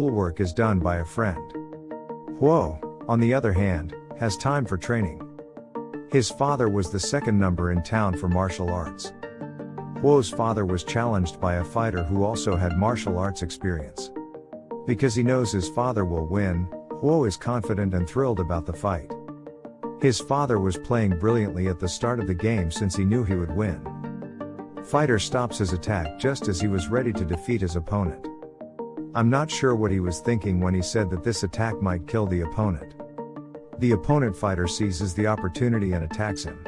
schoolwork is done by a friend. Huo, on the other hand, has time for training. His father was the second number in town for martial arts. Huo's father was challenged by a fighter who also had martial arts experience. Because he knows his father will win, Huo is confident and thrilled about the fight. His father was playing brilliantly at the start of the game since he knew he would win. Fighter stops his attack just as he was ready to defeat his opponent. I'm not sure what he was thinking when he said that this attack might kill the opponent. The opponent fighter seizes the opportunity and attacks him.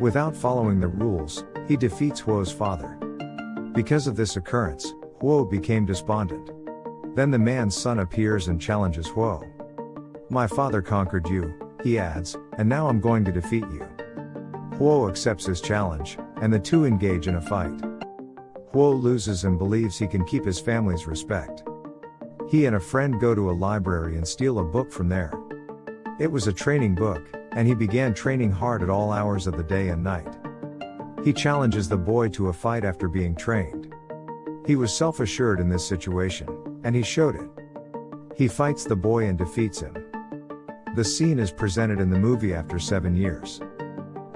Without following the rules, he defeats Huo's father. Because of this occurrence, Huo became despondent. Then the man's son appears and challenges Huo. My father conquered you, he adds, and now I'm going to defeat you. Huo accepts his challenge, and the two engage in a fight. Huo loses and believes he can keep his family's respect. He and a friend go to a library and steal a book from there. It was a training book, and he began training hard at all hours of the day and night. He challenges the boy to a fight after being trained. He was self assured in this situation, and he showed it. He fights the boy and defeats him. The scene is presented in the movie after seven years.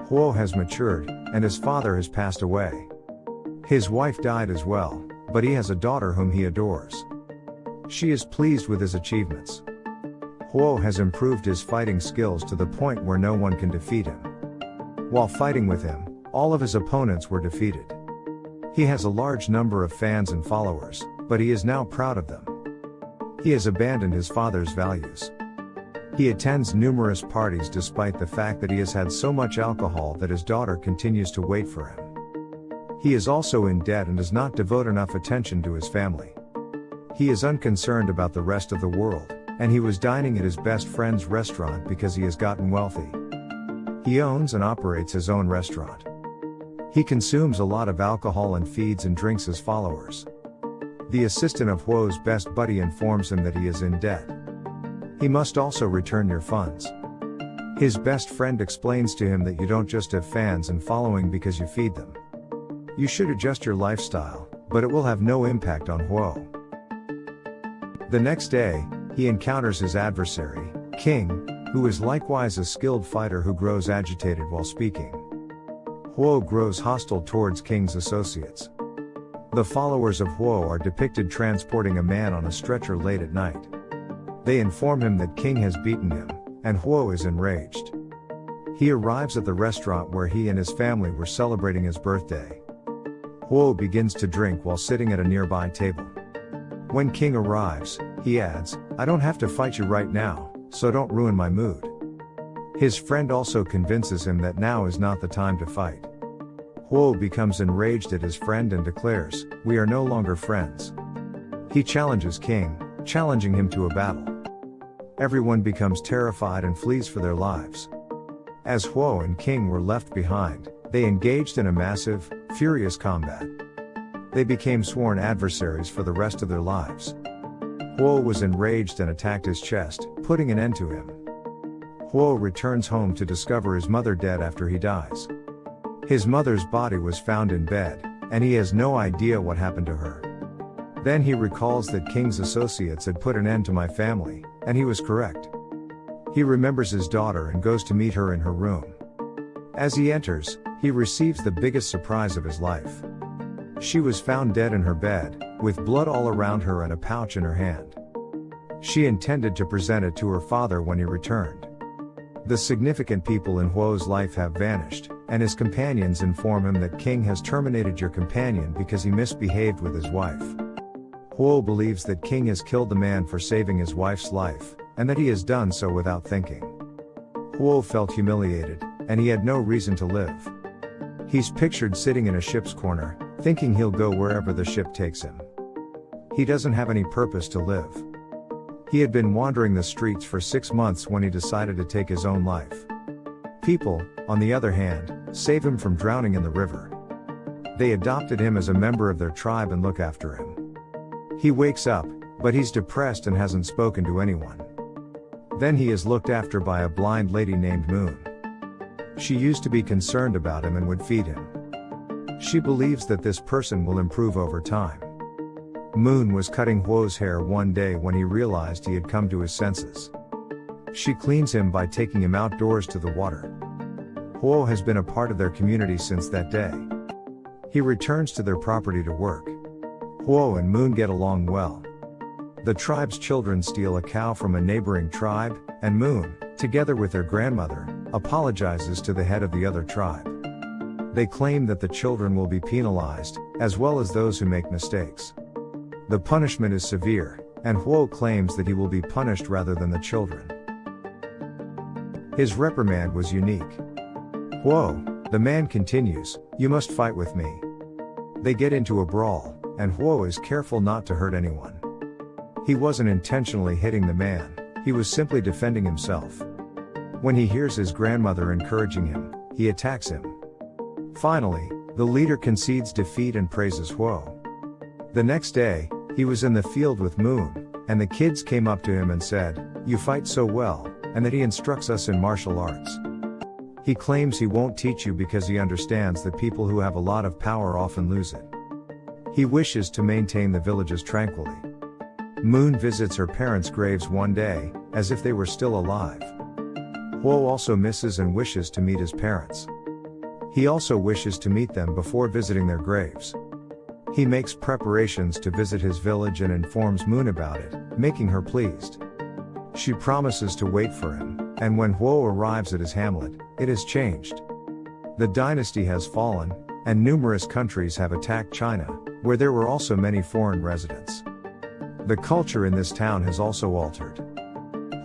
Huo has matured, and his father has passed away. His wife died as well, but he has a daughter whom he adores. She is pleased with his achievements. Huo has improved his fighting skills to the point where no one can defeat him. While fighting with him, all of his opponents were defeated. He has a large number of fans and followers, but he is now proud of them. He has abandoned his father's values. He attends numerous parties despite the fact that he has had so much alcohol that his daughter continues to wait for him. He is also in debt and does not devote enough attention to his family. He is unconcerned about the rest of the world, and he was dining at his best friend's restaurant because he has gotten wealthy. He owns and operates his own restaurant. He consumes a lot of alcohol and feeds and drinks his followers. The assistant of Huo's best buddy informs him that he is in debt. He must also return your funds. His best friend explains to him that you don't just have fans and following because you feed them. You should adjust your lifestyle, but it will have no impact on Huo. The next day, he encounters his adversary, King, who is likewise a skilled fighter who grows agitated while speaking. Huo grows hostile towards King's associates. The followers of Huo are depicted transporting a man on a stretcher late at night. They inform him that King has beaten him, and Huo is enraged. He arrives at the restaurant where he and his family were celebrating his birthday. Huo begins to drink while sitting at a nearby table. When King arrives, he adds, I don't have to fight you right now, so don't ruin my mood. His friend also convinces him that now is not the time to fight. Huo becomes enraged at his friend and declares, We are no longer friends. He challenges King, challenging him to a battle. Everyone becomes terrified and flees for their lives. As Huo and King were left behind, they engaged in a massive, furious combat. They became sworn adversaries for the rest of their lives. Huo was enraged and attacked his chest, putting an end to him. Huo returns home to discover his mother dead after he dies. His mother's body was found in bed, and he has no idea what happened to her. Then he recalls that King's associates had put an end to my family, and he was correct. He remembers his daughter and goes to meet her in her room. As he enters, he receives the biggest surprise of his life. She was found dead in her bed, with blood all around her and a pouch in her hand. She intended to present it to her father when he returned. The significant people in Huo's life have vanished, and his companions inform him that King has terminated your companion because he misbehaved with his wife. Huo believes that King has killed the man for saving his wife's life, and that he has done so without thinking. Huo felt humiliated, and he had no reason to live. He's pictured sitting in a ship's corner, thinking he'll go wherever the ship takes him. He doesn't have any purpose to live. He had been wandering the streets for six months when he decided to take his own life. People, on the other hand, save him from drowning in the river. They adopted him as a member of their tribe and look after him. He wakes up, but he's depressed and hasn't spoken to anyone. Then he is looked after by a blind lady named Moon. She used to be concerned about him and would feed him. She believes that this person will improve over time. Moon was cutting Huo's hair one day when he realized he had come to his senses. She cleans him by taking him outdoors to the water. Huo has been a part of their community since that day. He returns to their property to work. Huo and Moon get along well. The tribe's children steal a cow from a neighboring tribe, and Moon, together with their grandmother, apologizes to the head of the other tribe. They claim that the children will be penalized, as well as those who make mistakes. The punishment is severe, and Huo claims that he will be punished rather than the children. His reprimand was unique. Huo, the man continues, you must fight with me. They get into a brawl, and Huo is careful not to hurt anyone. He wasn't intentionally hitting the man, he was simply defending himself. When he hears his grandmother encouraging him, he attacks him. Finally, the leader concedes defeat and praises Huo. The next day, he was in the field with Moon, and the kids came up to him and said, You fight so well, and that he instructs us in martial arts. He claims he won't teach you because he understands that people who have a lot of power often lose it. He wishes to maintain the villages tranquilly. Moon visits her parents' graves one day, as if they were still alive. Huo also misses and wishes to meet his parents. He also wishes to meet them before visiting their graves. He makes preparations to visit his village and informs Moon about it, making her pleased. She promises to wait for him, and when Huo arrives at his hamlet, it has changed. The dynasty has fallen, and numerous countries have attacked China, where there were also many foreign residents. The culture in this town has also altered.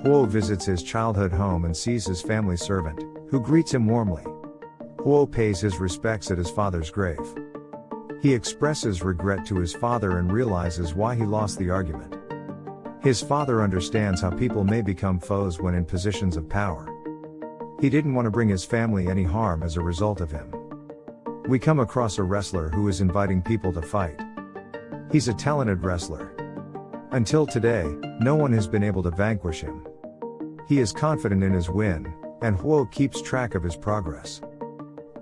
Huo visits his childhood home and sees his family servant, who greets him warmly. Huo pays his respects at his father's grave. He expresses regret to his father and realizes why he lost the argument. His father understands how people may become foes when in positions of power. He didn't want to bring his family any harm as a result of him. We come across a wrestler who is inviting people to fight. He's a talented wrestler. Until today, no one has been able to vanquish him. He is confident in his win, and Huo keeps track of his progress.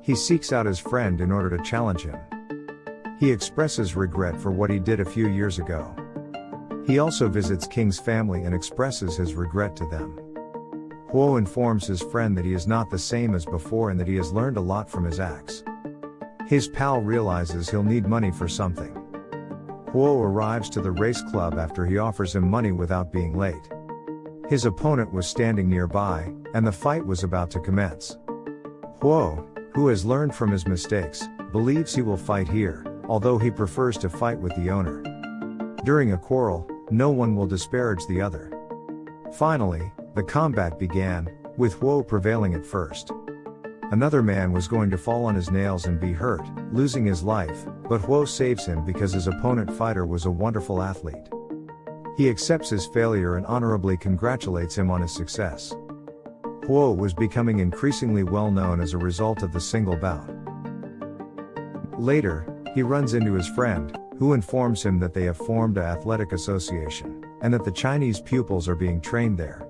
He seeks out his friend in order to challenge him. He expresses regret for what he did a few years ago. He also visits King's family and expresses his regret to them. Huo informs his friend that he is not the same as before and that he has learned a lot from his acts. His pal realizes he'll need money for something. Huo arrives to the race club after he offers him money without being late. His opponent was standing nearby, and the fight was about to commence. Huo, who has learned from his mistakes, believes he will fight here, although he prefers to fight with the owner. During a quarrel, no one will disparage the other. Finally, the combat began, with Huo prevailing at first. Another man was going to fall on his nails and be hurt, losing his life, but Huo saves him because his opponent fighter was a wonderful athlete. He accepts his failure and honorably congratulates him on his success. Huo was becoming increasingly well known as a result of the single bout. Later, he runs into his friend, who informs him that they have formed a athletic association, and that the Chinese pupils are being trained there.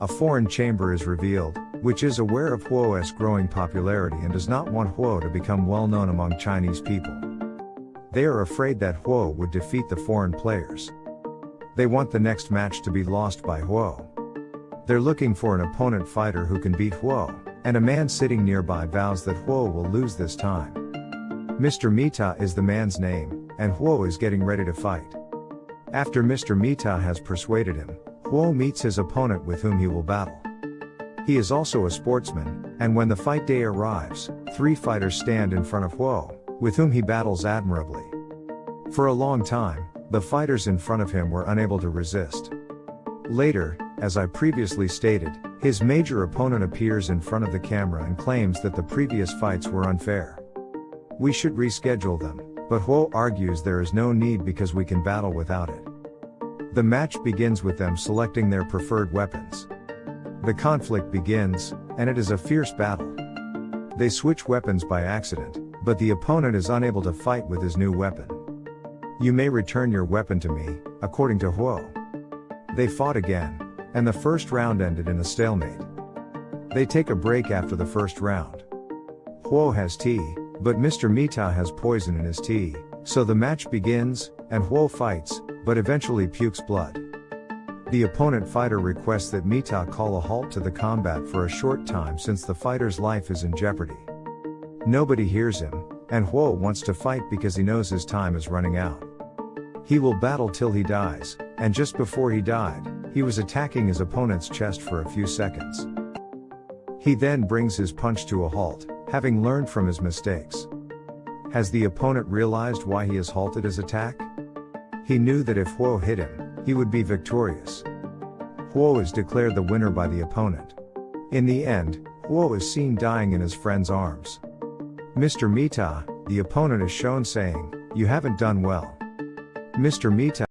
A foreign chamber is revealed, which is aware of Huo's growing popularity and does not want Huo to become well known among Chinese people. They are afraid that Huo would defeat the foreign players. They want the next match to be lost by Huo. They're looking for an opponent fighter who can beat Huo, and a man sitting nearby vows that Huo will lose this time. Mr. Mita is the man's name, and Huo is getting ready to fight. After Mr. Mita has persuaded him, Huo meets his opponent with whom he will battle. He is also a sportsman, and when the fight day arrives, three fighters stand in front of Huo, with whom he battles admirably. For a long time, the fighters in front of him were unable to resist. Later, as I previously stated, his major opponent appears in front of the camera and claims that the previous fights were unfair. We should reschedule them, but Huo argues there is no need because we can battle without it. The match begins with them selecting their preferred weapons. The conflict begins, and it is a fierce battle. They switch weapons by accident, but the opponent is unable to fight with his new weapon. You may return your weapon to me, according to Huo. They fought again, and the first round ended in a stalemate. They take a break after the first round. Huo has tea, but Mr. Mita has poison in his tea, so the match begins, and Huo fights, but eventually pukes blood. The opponent fighter requests that Mita call a halt to the combat for a short time since the fighter's life is in jeopardy. Nobody hears him, and Huo wants to fight because he knows his time is running out. He will battle till he dies, and just before he died, he was attacking his opponent's chest for a few seconds. He then brings his punch to a halt, having learned from his mistakes. Has the opponent realized why he has halted his attack? He knew that if Huo hit him, he would be victorious. Huo is declared the winner by the opponent. In the end, Huo is seen dying in his friend's arms. Mr. Mita, the opponent is shown saying, You haven't done well. Mr. Mita